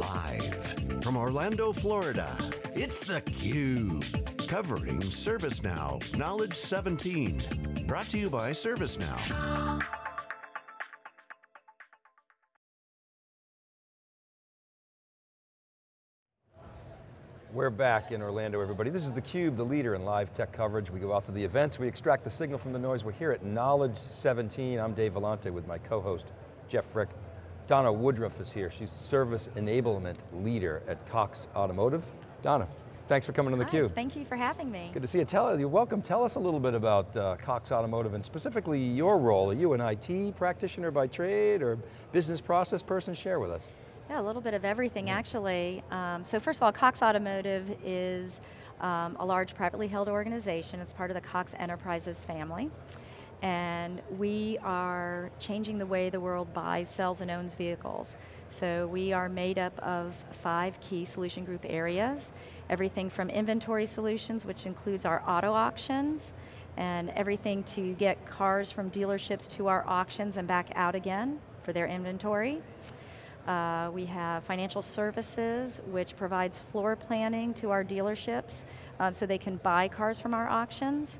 Live from Orlando, Florida, it's theCUBE. Covering ServiceNow Knowledge 17. Brought to you by ServiceNow. We're back in Orlando, everybody. This is theCUBE, the leader in live tech coverage. We go out to the events, we extract the signal from the noise. We're here at Knowledge 17. I'm Dave Vellante with my co-host, Jeff Frick. Donna Woodruff is here. She's Service Enablement Leader at Cox Automotive. Donna, thanks for coming on theCUBE. Thank you for having me. Good to see you. Tell, you're welcome. Tell us a little bit about uh, Cox Automotive and specifically your role. Are you an IT practitioner by trade or business process person? Share with us. Yeah, a little bit of everything yeah. actually. Um, so first of all, Cox Automotive is um, a large privately held organization. It's part of the Cox Enterprises family. And we are changing the way the world buys, sells, and owns vehicles. So we are made up of five key solution group areas. Everything from inventory solutions, which includes our auto auctions, and everything to get cars from dealerships to our auctions and back out again for their inventory. Uh, we have financial services, which provides floor planning to our dealerships um, so they can buy cars from our auctions.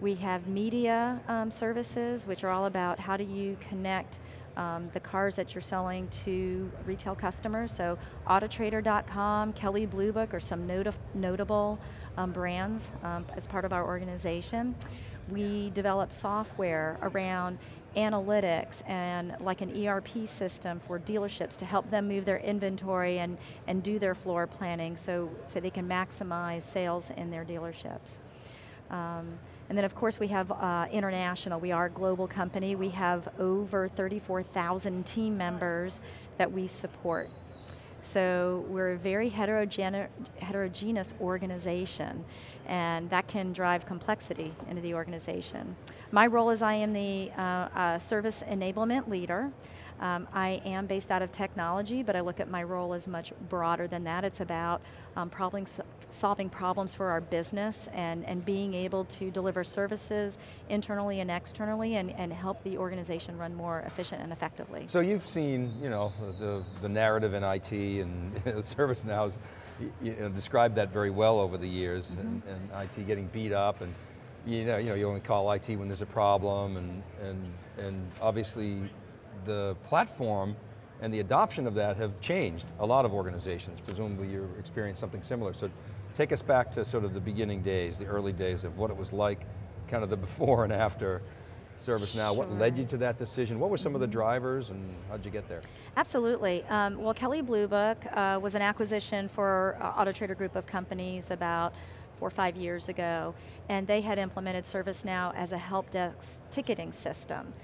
We have media um, services, which are all about how do you connect um, the cars that you're selling to retail customers. So Autotrader.com, Kelley Blue Book are some not notable um, brands um, as part of our organization. We develop software around analytics and like an ERP system for dealerships to help them move their inventory and, and do their floor planning so, so they can maximize sales in their dealerships. Um, and then of course we have uh, international, we are a global company, we have over 34,000 team members that we support. So we're a very heterogene heterogeneous organization and that can drive complexity into the organization. My role is I am the uh, uh, service enablement leader. Um, I am based out of technology, but I look at my role as much broader than that. It's about um, problem, solving problems for our business and, and being able to deliver services internally and externally and, and help the organization run more efficient and effectively. So you've seen you know, the, the narrative in IT and ServiceNow's you know, described that very well over the years mm -hmm. and, and IT getting beat up and you know, you know, you only call IT when there's a problem and, and, and obviously the platform and the adoption of that have changed a lot of organizations. Presumably you experienced something similar. So take us back to sort of the beginning days, the early days of what it was like, kind of the before and after ServiceNow. Sure. What led you to that decision? What were some of the drivers and how'd you get there? Absolutely. Um, well, Kelley Blue Book uh, was an acquisition for uh, Auto Trader group of companies about four or five years ago, and they had implemented ServiceNow as a help desk ticketing system.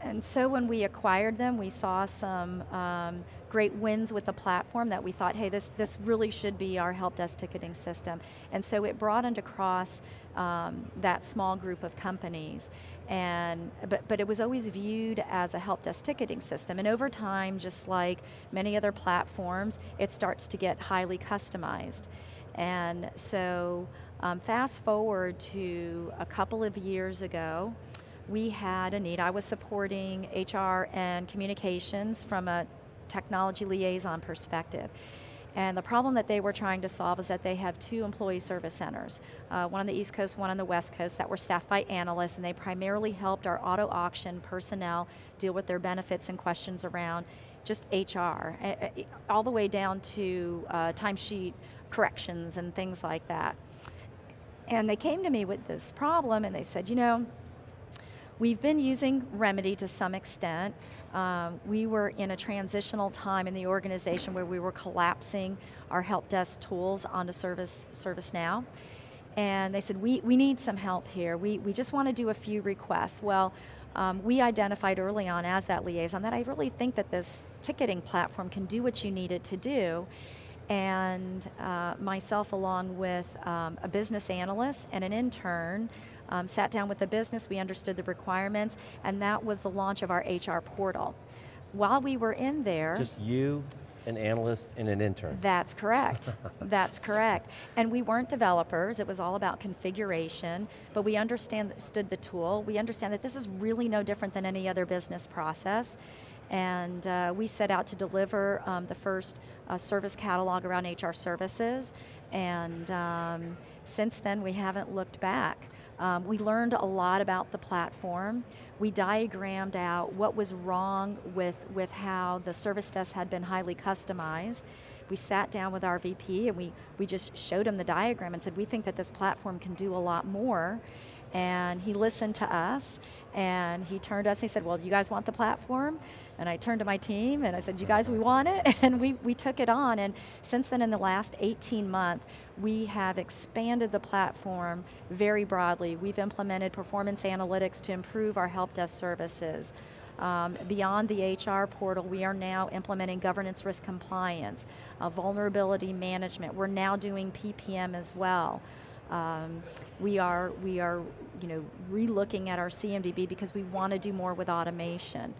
And so when we acquired them, we saw some um, great wins with the platform that we thought, hey, this, this really should be our help desk ticketing system. And so it broadened across um, that small group of companies. And, but, but it was always viewed as a help desk ticketing system. And over time, just like many other platforms, it starts to get highly customized. And so um, fast forward to a couple of years ago, we had a need. I was supporting HR and communications from a technology liaison perspective. And the problem that they were trying to solve is that they have two employee service centers, uh, one on the East Coast, one on the West Coast, that were staffed by analysts, and they primarily helped our auto auction personnel deal with their benefits and questions around just HR, all the way down to uh, timesheet corrections and things like that. And they came to me with this problem and they said, you know, We've been using Remedy to some extent. Um, we were in a transitional time in the organization where we were collapsing our help desk tools onto Service ServiceNow. And they said, we, we need some help here. We, we just want to do a few requests. Well, um, we identified early on as that liaison that I really think that this ticketing platform can do what you need it to do and uh, myself along with um, a business analyst and an intern um, sat down with the business, we understood the requirements, and that was the launch of our HR portal. While we were in there- Just you, an analyst, and an intern. That's correct, that's correct. And we weren't developers, it was all about configuration, but we understood the tool, we understand that this is really no different than any other business process, and uh, we set out to deliver um, the first uh, service catalog around HR services, and um, since then we haven't looked back. Um, we learned a lot about the platform. We diagrammed out what was wrong with, with how the service desk had been highly customized. We sat down with our VP and we, we just showed him the diagram and said, we think that this platform can do a lot more and he listened to us and he turned to us and he said, well, you guys want the platform? And I turned to my team and I said, you guys, we want it? And we, we took it on and since then in the last 18 months, we have expanded the platform very broadly. We've implemented performance analytics to improve our help desk services. Um, beyond the HR portal, we are now implementing governance risk compliance, uh, vulnerability management. We're now doing PPM as well. Um, we are, we are you know, re-looking at our CMDB because we want to do more with automation.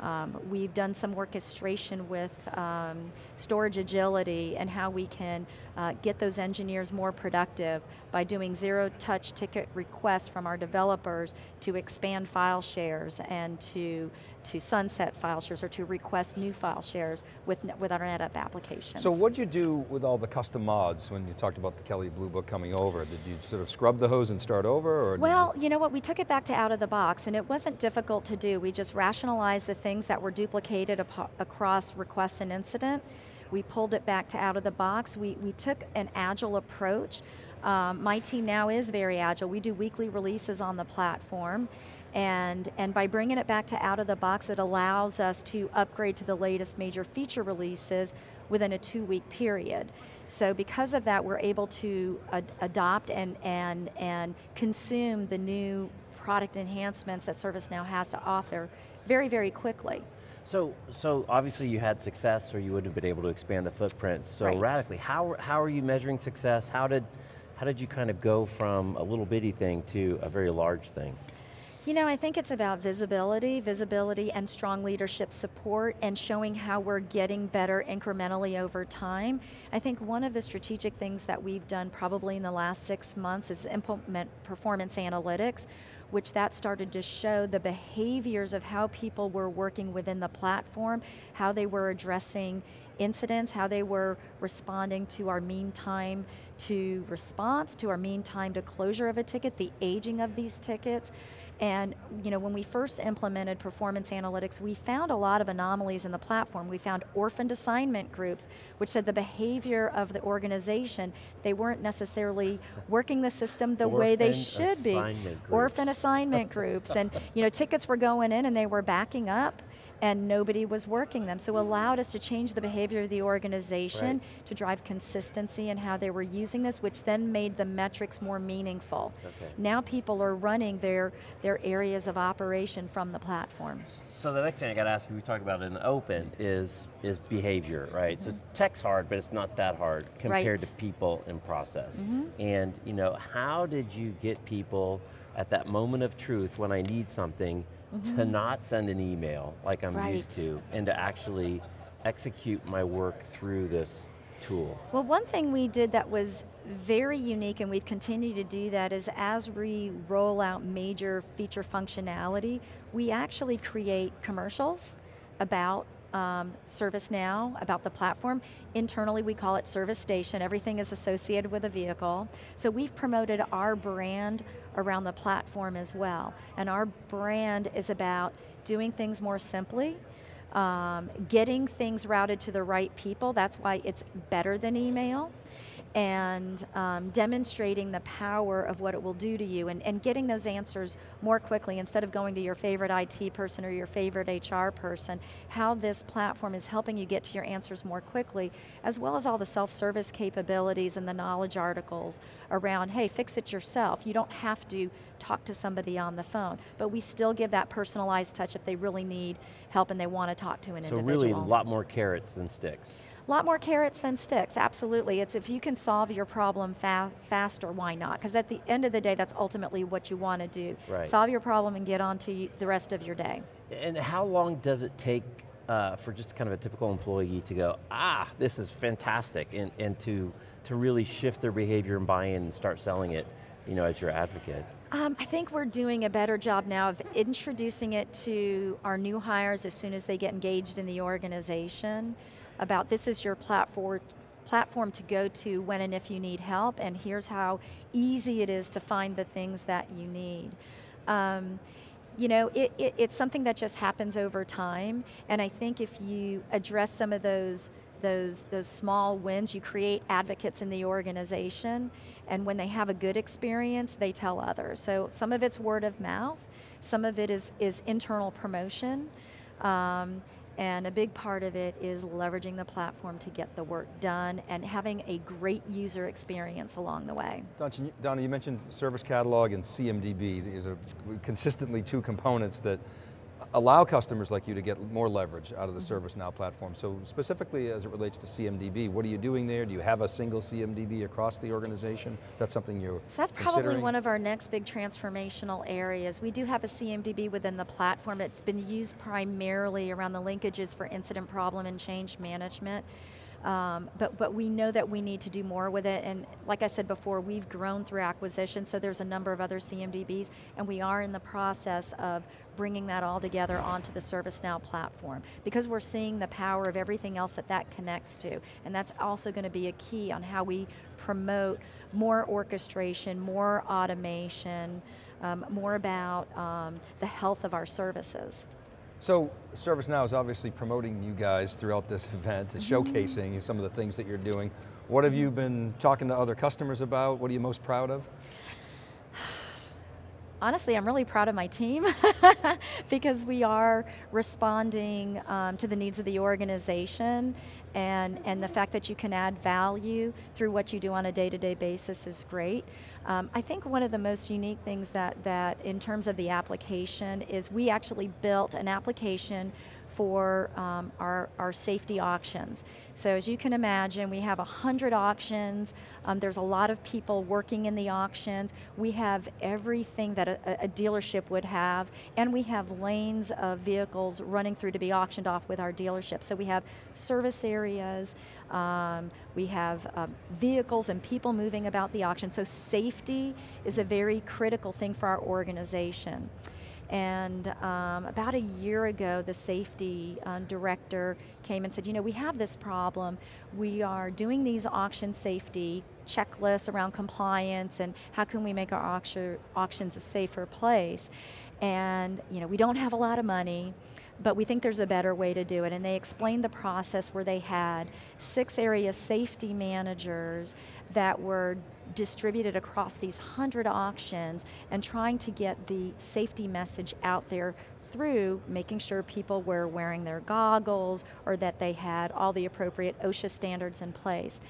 Um, we've done some orchestration with um, storage agility and how we can uh, get those engineers more productive by doing zero touch ticket requests from our developers to expand file shares and to, to sunset file shares or to request new file shares with, with our NetApp applications. So what'd you do with all the custom mods when you talked about the Kelley Blue Book coming over? Did you sort of scrub the hose and start over? Or well, you, you know what, we took it back to out of the box and it wasn't difficult to do. We just rationalized the things that were duplicated across request and incident. We pulled it back to out of the box. We, we took an agile approach. Um, my team now is very agile. We do weekly releases on the platform. And, and by bringing it back to out of the box, it allows us to upgrade to the latest major feature releases within a two week period. So because of that, we're able to ad adopt and, and, and consume the new product enhancements that ServiceNow has to offer very, very quickly. So, so obviously you had success or you wouldn't have been able to expand the footprint so right. radically. How, how are you measuring success? How did, how did you kind of go from a little bitty thing to a very large thing? You know, I think it's about visibility, visibility and strong leadership support and showing how we're getting better incrementally over time. I think one of the strategic things that we've done probably in the last six months is implement performance analytics, which that started to show the behaviors of how people were working within the platform, how they were addressing incidents, how they were responding to our mean time to response, to our mean time to closure of a ticket, the aging of these tickets. And you know, when we first implemented performance analytics, we found a lot of anomalies in the platform. We found orphaned assignment groups, which said the behavior of the organization, they weren't necessarily working the system the way they should be. Orphan assignment groups. and you know, tickets were going in and they were backing up and nobody was working them. So allowed us to change the behavior of the organization right. to drive consistency in how they were using this, which then made the metrics more meaningful. Okay. Now people are running their, their areas of operation from the platforms. So the next thing I got to ask you, we talked about in the open, is, is behavior, right? Mm -hmm. So tech's hard, but it's not that hard compared right. to people and process. Mm -hmm. And you know, how did you get people at that moment of truth when I need something mm -hmm. to mm-hmm. not send an email like I'm right. used to, and to actually execute my work through this tool? Well, one thing we did that was very unique and we've continued to do that is as we roll out major feature functionality, we actually create commercials about um, ServiceNow, about the platform. Internally we call it Service Station, everything is associated with a vehicle. So we've promoted our brand around the platform as well. And our brand is about doing things more simply, um, getting things routed to the right people, that's why it's better than email and um, demonstrating the power of what it will do to you and, and getting those answers more quickly instead of going to your favorite IT person or your favorite HR person, how this platform is helping you get to your answers more quickly, as well as all the self-service capabilities and the knowledge articles around, hey, fix it yourself. You don't have to talk to somebody on the phone, but we still give that personalized touch if they really need help and they want to talk to an so individual. So really a lot more carrots than sticks. A lot more carrots than sticks, absolutely. It's if you can solve your problem fa faster, why not? Because at the end of the day, that's ultimately what you want to do. Right. Solve your problem and get on to the rest of your day. And how long does it take uh, for just kind of a typical employee to go, ah, this is fantastic, and, and to, to really shift their behavior and buy in and start selling it you know, as your advocate? Um, I think we're doing a better job now of introducing it to our new hires as soon as they get engaged in the organization about this is your platform, platform to go to when and if you need help, and here's how easy it is to find the things that you need. Um, you know, it, it, it's something that just happens over time, and I think if you address some of those those, those small wins, you create advocates in the organization, and when they have a good experience, they tell others. So some of it's word of mouth, some of it is, is internal promotion, um, and a big part of it is leveraging the platform to get the work done and having a great user experience along the way. Donna, you mentioned Service Catalog and CMDB. These are consistently two components that allow customers like you to get more leverage out of the mm-hmm. ServiceNow platform. So specifically as it relates to CMDB, what are you doing there? Do you have a single CMDB across the organization? That's something you're so That's probably one of our next big transformational areas. We do have a CMDB within the platform. It's been used primarily around the linkages for incident problem and change management. Um, but, but we know that we need to do more with it, and like I said before, we've grown through acquisition, so there's a number of other CMDBs, and we are in the process of bringing that all together onto the ServiceNow platform, because we're seeing the power of everything else that that connects to, and that's also going to be a key on how we promote more orchestration, more automation, um, more about um, the health of our services. So ServiceNow is obviously promoting you guys throughout this event, mm -hmm. showcasing some of the things that you're doing. What have you been talking to other customers about? What are you most proud of? Honestly, I'm really proud of my team because we are responding um, to the needs of the organization and, and the fact that you can add value through what you do on a day-to-day -day basis is great. Um, I think one of the most unique things that, that in terms of the application is we actually built an application for um, our, our safety auctions. So as you can imagine, we have 100 auctions, um, there's a lot of people working in the auctions, we have everything that a, a, dealership would have, and we have lanes of vehicles running through to be auctioned off with our dealership. So we have service areas, um, we have um, vehicles and people moving about the auction, so safety is a very critical thing for our organization. And um, about a year ago, the safety uh, director came and said, you know, we have this problem. We are doing these auction safety checklists around compliance and how can we make our auction, auctions a safer place. And you know, we don't have a lot of money, but we think there's a better way to do it. And they explained the process where they had six area safety managers that were distributed across these 100 auctions and trying to get the safety message out there through making sure people were wearing their goggles or that they had all the appropriate OSHA standards in place.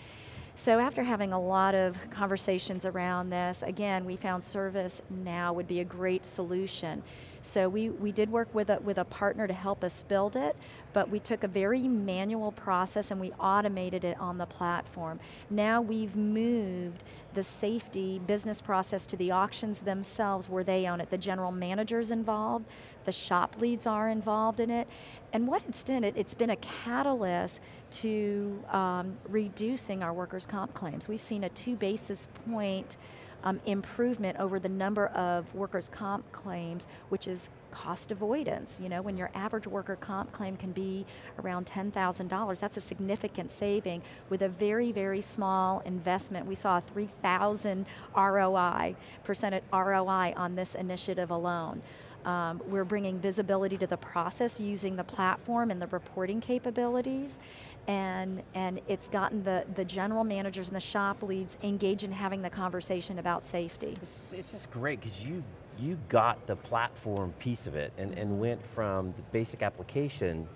So after having a lot of conversations around this, again, we found ServiceNow would be a great solution. So we, we did work with a, with a partner to help us build it, but we took a very manual process and we automated it on the platform. Now we've moved the safety business process to the auctions themselves where they own it. The general manager's involved, the shop leads are involved in it, and what it's done, it, it's been a catalyst to um, reducing our workers' comp claims. We've seen a two basis point um, improvement over the number of workers' comp claims, which is cost avoidance. You know, when your average worker comp claim can be around $10,000, that's a significant saving with a very, very small investment. We saw a 3,000 ROI, percent ROI on this initiative alone. Um, we're bringing visibility to the process using the platform and the reporting capabilities and, and it's gotten the, the general managers and the shop leads engaged in having the conversation about safety. It's, it's just great because you, you got the platform piece of it and, and went from the basic application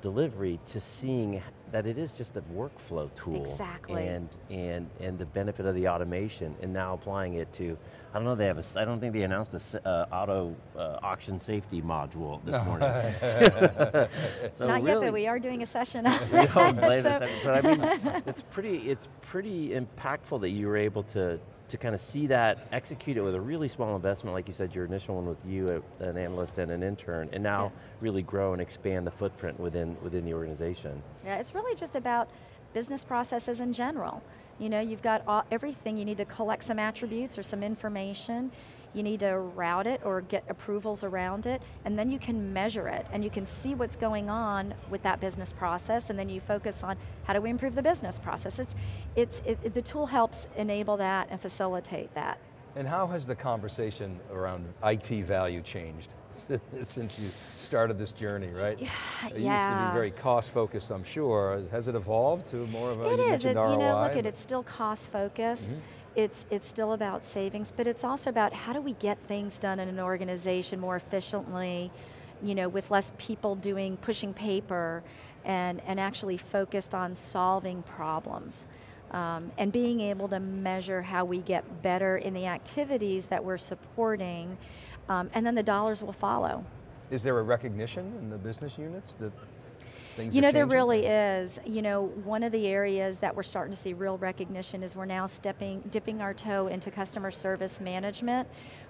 delivery to seeing that it is just a workflow tool. Exactly. And, and, and the benefit of the automation and now applying it to, I don't know, they have a, I don't think they announced a uh, auto uh, auction safety module this no. morning. so Not really, yet, but we are doing a session on we so. but I mean, it's pretty, it's pretty impactful that you were able to to kind of see that, execute it with a really small investment, like you said, your initial one with you, uh, an analyst and an intern, and now yeah. really grow and expand the footprint within, within the organization. Yeah, it's really just about business processes in general. You know, you've got all, everything, you need to collect some attributes or some information, you need to route it or get approvals around it, and then you can measure it, and you can see what's going on with that business process, and then you focus on how do we improve the business process. It's, it's, it, the tool helps enable that and facilitate that. And how has the conversation around IT value changed since you started this journey, right? Yeah. It used to be very cost focused, I'm sure. Has it evolved to more of a, It you is, it's, ROI, you know, look at it it's still cost focused. Mm -hmm. It's, it's still about savings, but it's also about how do we get things done in an organization more efficiently, you know, with less people doing, pushing paper, and, and actually focused on solving problems. Um, and being able to measure how we get better in the activities that we're supporting, um, and then the dollars will follow. Is there a recognition in the business units that things You know, there really is. You know, one of the areas that we're starting to see real recognition is we're now stepping, dipping our toe into customer service management.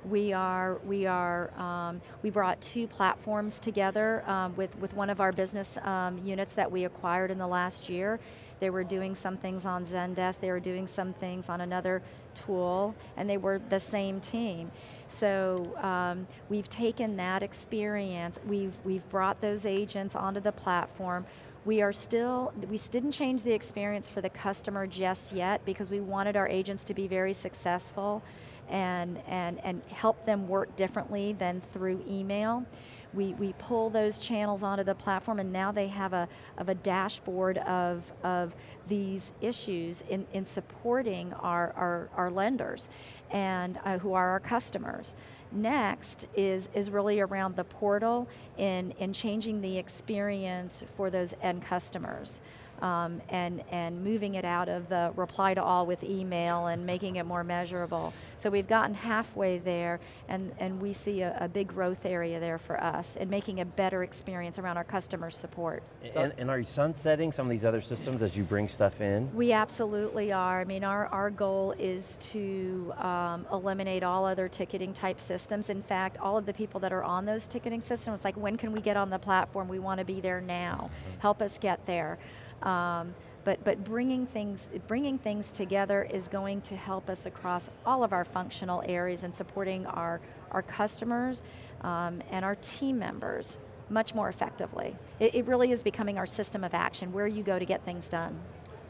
We are, we are, um, we brought two platforms together um, with, with one of our business um, units that we acquired in the last year. They were doing some things on Zendesk, they were doing some things on another tool, and they were the same team. So um, we've taken that experience, we've, we've brought those agents onto the platform, we are still, we didn't change the experience for the customer just yet because we wanted our agents to be very successful and, and, and help them work differently than through email we, we pull those channels onto the platform and now they have a, of a dashboard of, of these issues in, in supporting our, our, our lenders and uh, who are our customers. Next is, is really around the portal in, in changing the experience for those end customers um, and, and moving it out of the reply to all with email and making it more measurable. So we've gotten halfway there and, and we see a, a big growth area there for us and making a better experience around our customer support. And, and, are you sunsetting some of these other systems as you bring stuff in? We absolutely are. I mean, our, our goal is to um, eliminate all other ticketing type systems. In fact, all of the people that are on those ticketing systems, like when can we get on the platform? We want to be there now. Mm-hmm. Help us get there. Um, but, but bringing, things, bringing things together is going to help us across all of our functional areas and supporting our, our customers um, and our team members much more effectively. It, it really is becoming our system of action, where you go to get things done.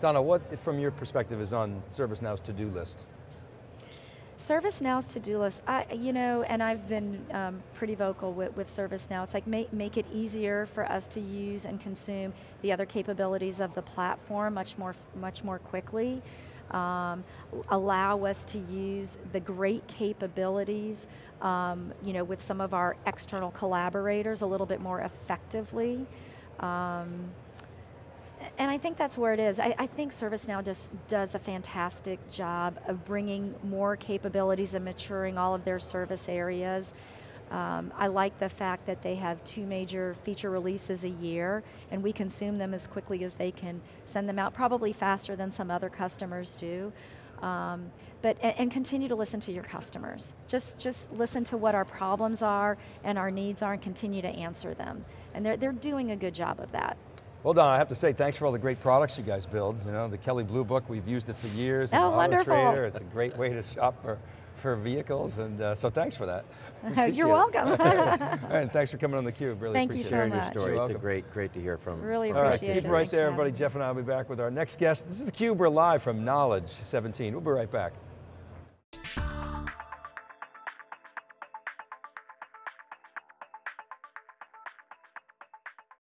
Donna, what from your perspective is on ServiceNow's to-do list? ServiceNow's to-do list, I, you know, and I've been um, pretty vocal with, with ServiceNow, it's like make, make it easier for us to use and consume the other capabilities of the platform much more, much more quickly. Um, allow us to use the great capabilities um, you know, with some of our external collaborators a little bit more effectively. And I think that's where it is. I, I, think ServiceNow just does a fantastic job of bringing more capabilities and maturing all of their service areas. Um, I like the fact that they have two major feature releases a year and we consume them as quickly as they can send them out, probably faster than some other customers do. Um, but and, and, continue to listen to your customers. Just just listen to what our problems are and our needs are and continue to answer them. And they're, they're doing a good job of that. Well Don, I have to say thanks for all the great products you guys build. You know, the Kelley Blue Book, we've used it for years. Oh, wonderful. Trader. It's a great way to shop for, for vehicles, and uh, so thanks for that. You're welcome. and thanks for coming on theCUBE, really Thank appreciate you so it. much. your story. It's a great, great to hear from. Really appreciate it. All right, keep it right there, everybody. Jeff and I will be back with our next guest. This is theCUBE, we're live from Knowledge 17. We'll be right back.